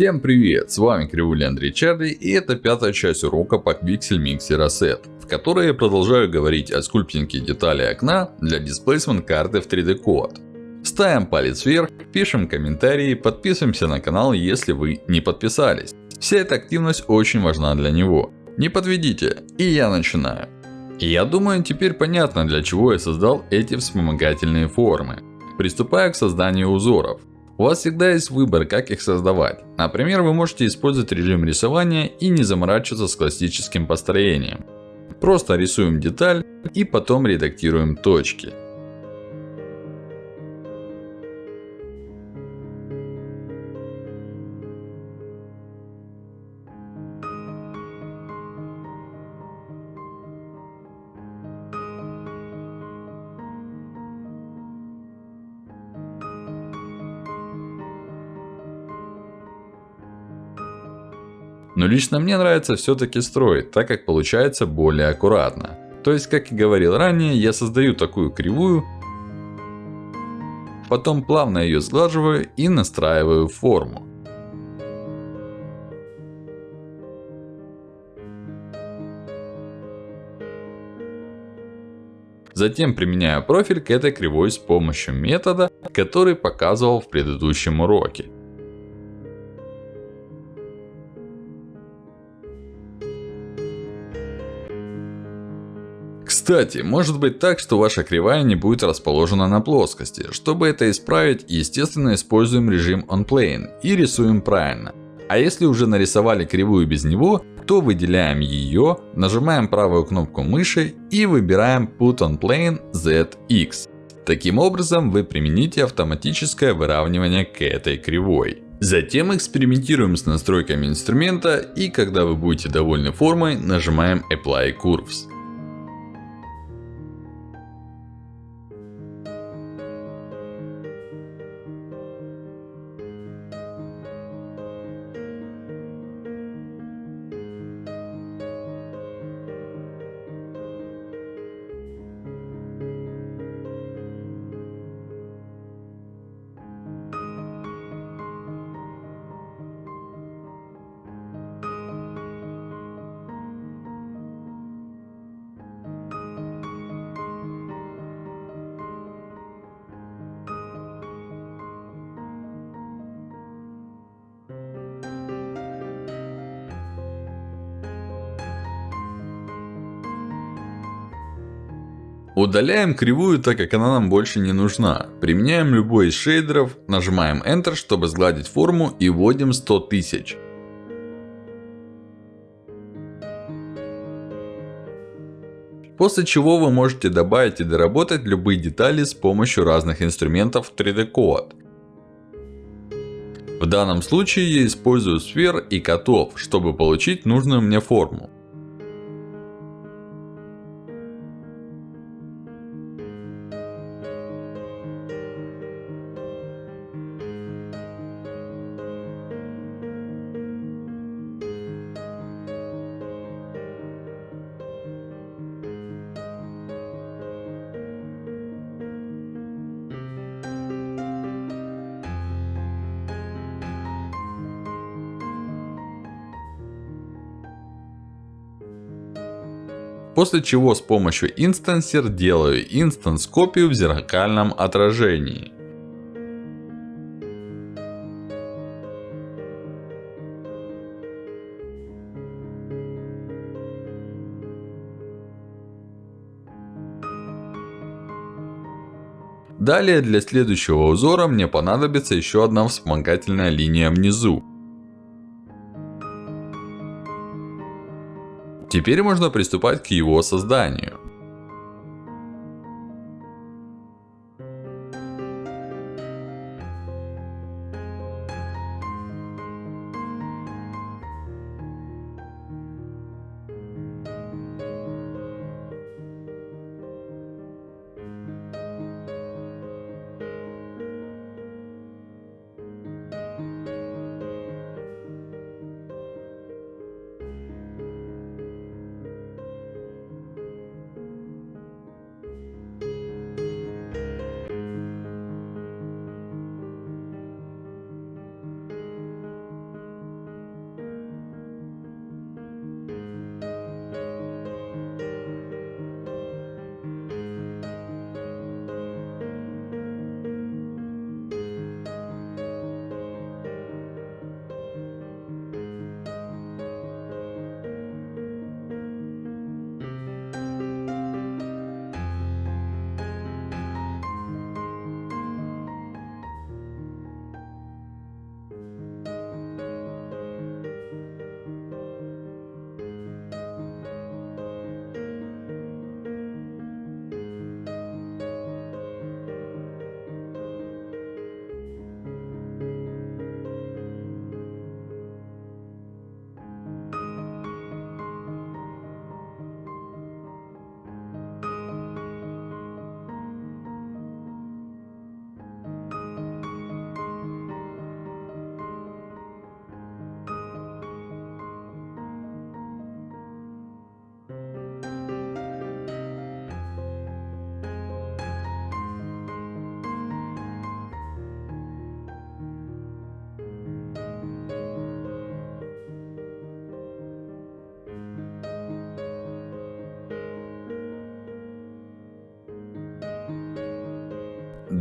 Всем привет, с вами Кривуля Андрей Чарли и это пятая часть урока по Pixel Mixer Asset, в которой я продолжаю говорить о скульптинге детали окна для Displacement карты в 3D Code. Ставим палец вверх, пишем комментарии, подписываемся на канал, если вы не подписались. Вся эта активность очень важна для него. Не подведите, и я начинаю. Я думаю, теперь понятно, для чего я создал эти вспомогательные формы. Приступаю к созданию узоров. У вас всегда есть выбор, как их создавать. Например, вы можете использовать режим рисования и не заморачиваться с классическим построением. Просто рисуем деталь и потом редактируем точки. Но лично мне нравится все-таки строить, так как получается более аккуратно. То есть, как и говорил ранее, я создаю такую кривую, потом плавно ее сглаживаю и настраиваю форму. Затем применяю профиль к этой кривой с помощью метода, который показывал в предыдущем уроке. Кстати, может быть так, что ваша кривая не будет расположена на плоскости. Чтобы это исправить, естественно используем режим OnPlane и рисуем правильно. А если уже нарисовали кривую без него, то выделяем ее, нажимаем правую кнопку мыши и выбираем Put on Plane ZX. Таким образом вы примените автоматическое выравнивание к этой кривой. Затем экспериментируем с настройками инструмента и когда вы будете довольны формой, нажимаем Apply Curves. Удаляем кривую, так как она нам больше не нужна. Применяем любой из шейдеров, нажимаем Enter, чтобы сгладить форму и вводим 100 тысяч. После чего вы можете добавить и доработать любые детали с помощью разных инструментов 3D Code. В данном случае я использую сфер и котов, чтобы получить нужную мне форму. После чего с помощью Instancer делаю инстанс копию в зеркальном отражении. Далее для следующего узора мне понадобится еще одна вспомогательная линия внизу. Теперь можно приступать к его созданию.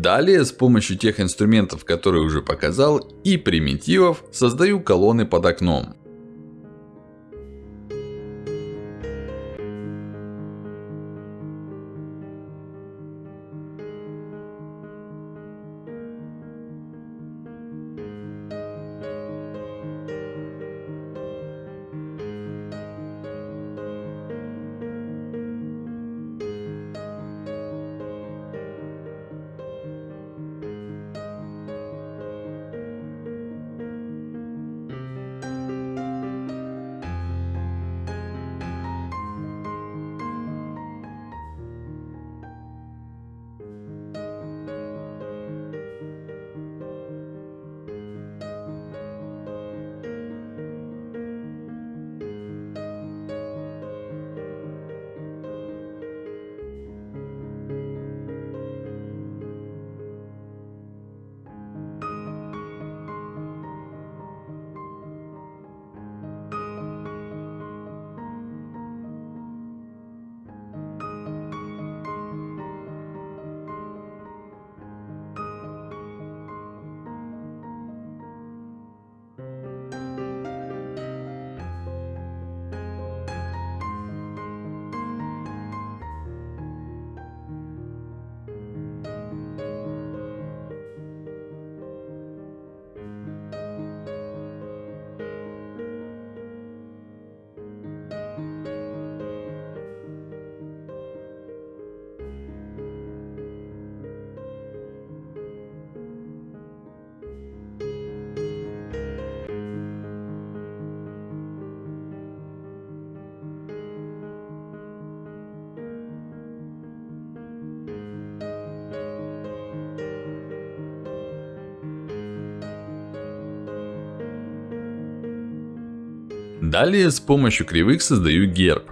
Далее, с помощью тех инструментов, которые уже показал, и примитивов, создаю колонны под окном. Далее с помощью кривых создаю герб.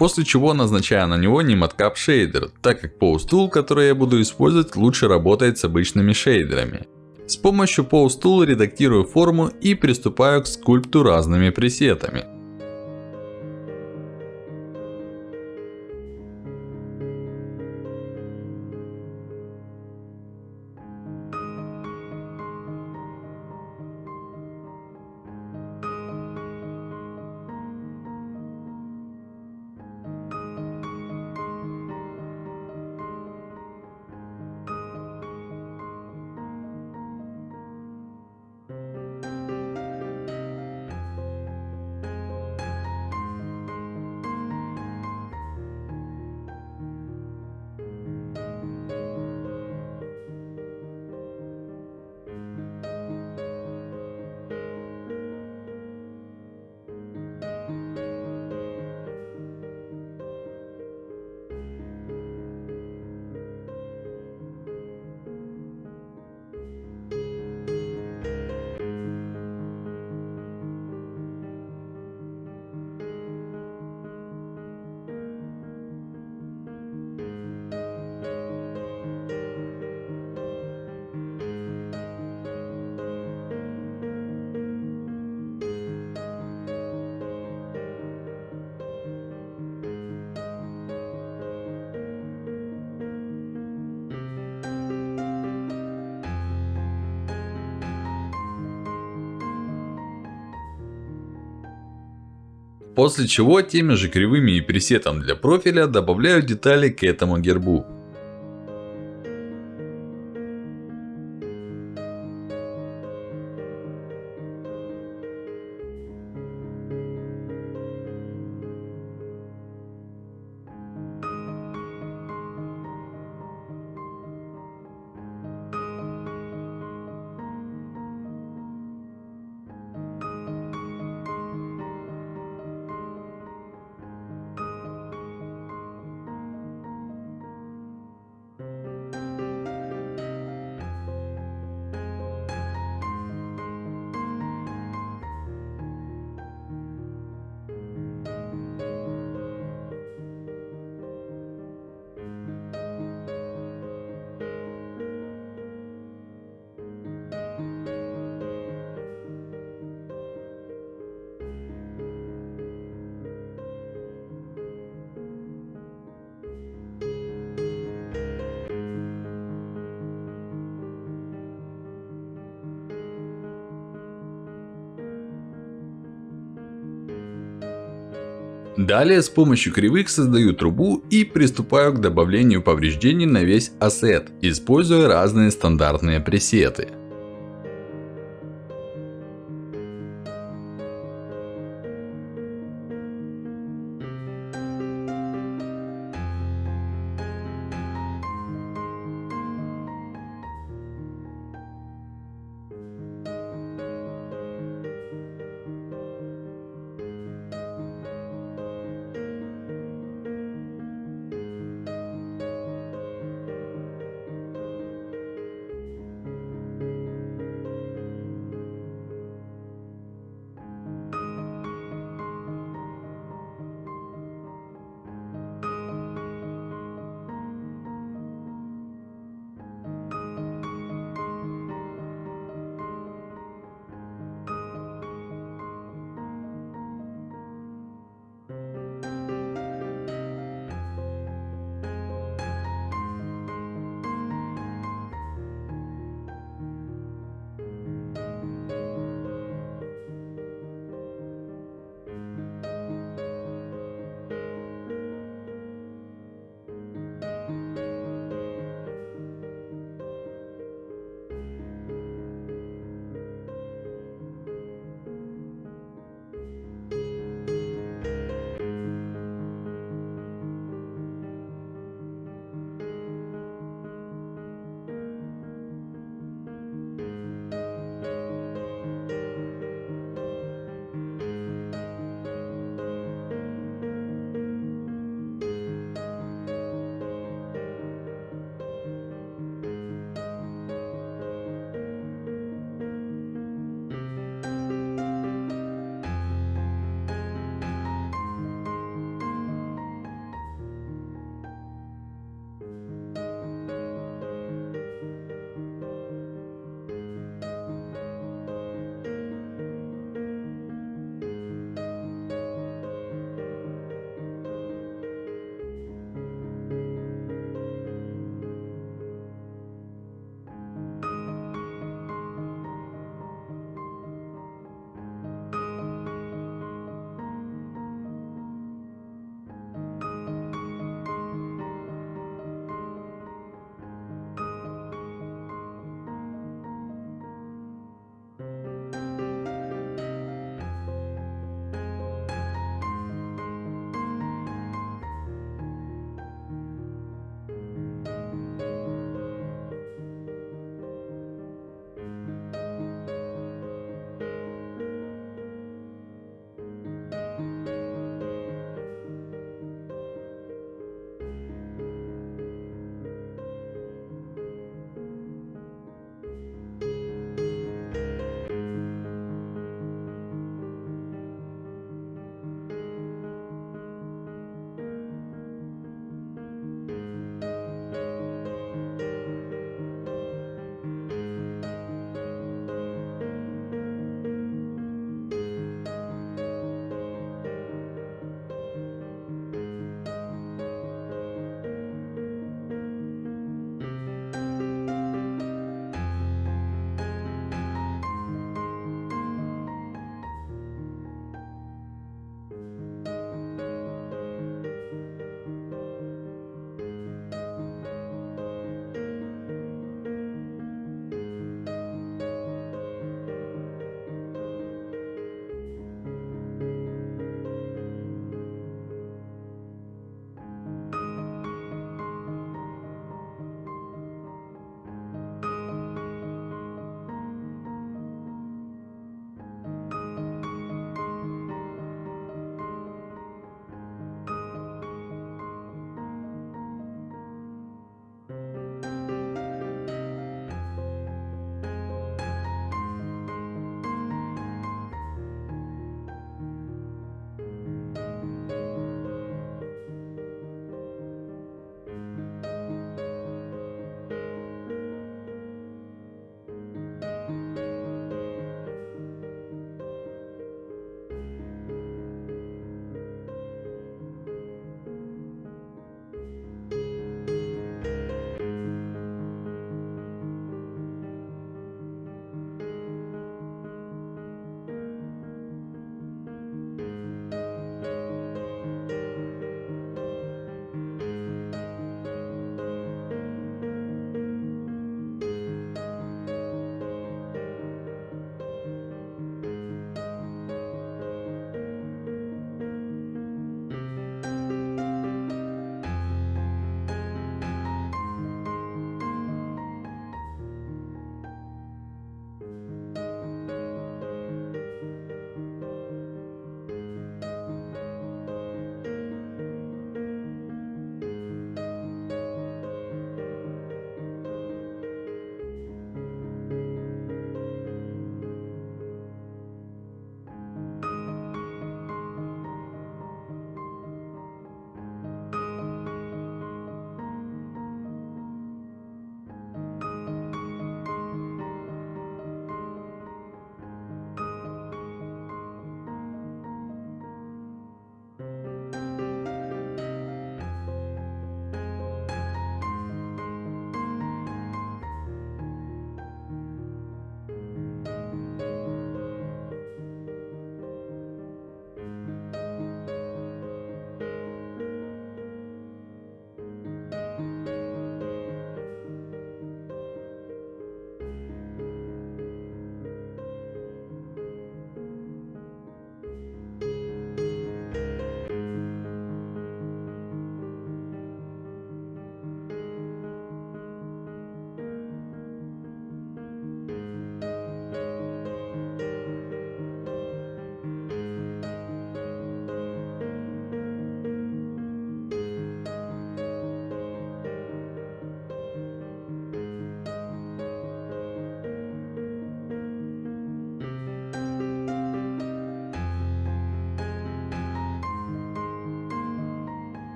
После чего назначаю на него Nematcap шейдер, так как Pose Tool, который я буду использовать, лучше работает с обычными шейдерами. С помощью Pose Tool редактирую форму и приступаю к скульпту разными пресетами. После чего теми же кривыми и пресетом для профиля добавляю детали к этому гербу. Далее с помощью кривых создаю трубу и приступаю к добавлению повреждений на весь ассет, используя разные стандартные пресеты.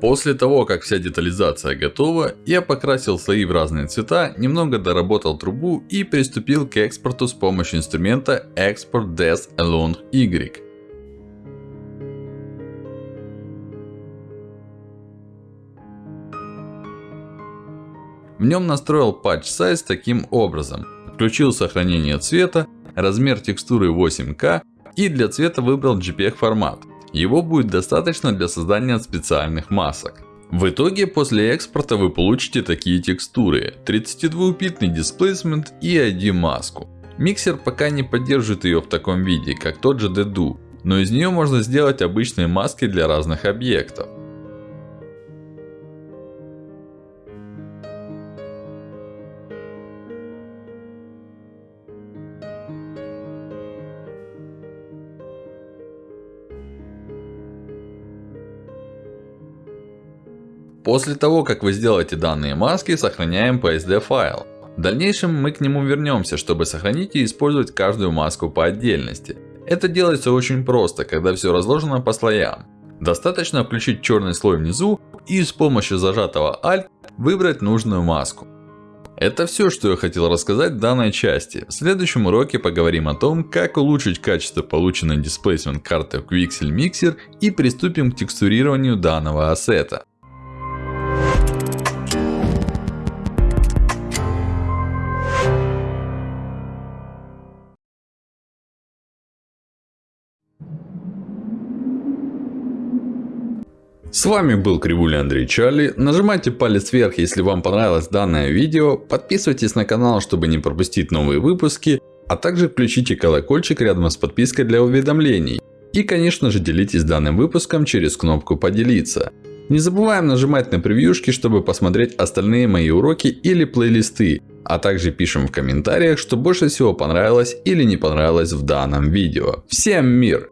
После того, как вся детализация готова, я покрасил слои в разные цвета, немного доработал трубу и приступил к экспорту с помощью инструмента Export Des Along Y. В нем настроил Patch Size таким образом. Включил сохранение цвета, размер текстуры 8К и для цвета выбрал JPEG формат. Его будет достаточно для создания специальных масок. В итоге, после экспорта вы получите такие текстуры. 32-битный дисплейсмент и ID-маску. Миксер пока не поддерживает ее в таком виде, как тот же Dedu. Но из нее можно сделать обычные маски для разных объектов. После того, как вы сделаете данные маски, сохраняем PSD файл. В дальнейшем мы к нему вернемся, чтобы сохранить и использовать каждую маску по отдельности. Это делается очень просто, когда все разложено по слоям. Достаточно включить черный слой внизу и с помощью зажатого Alt выбрать нужную маску. Это все, что я хотел рассказать в данной части. В следующем уроке поговорим о том, как улучшить качество полученной Displacement карты в Quixel Mixer и приступим к текстурированию данного ассета. С вами был Кривуля Андрей Чарли. Нажимайте палец вверх, если вам понравилось данное видео. Подписывайтесь на канал, чтобы не пропустить новые выпуски. А также включите колокольчик рядом с подпиской для уведомлений. И конечно же делитесь данным выпуском через кнопку поделиться. Не забываем нажимать на превьюшки, чтобы посмотреть остальные мои уроки или плейлисты. А также пишем в комментариях, что больше всего понравилось или не понравилось в данном видео. Всем мир!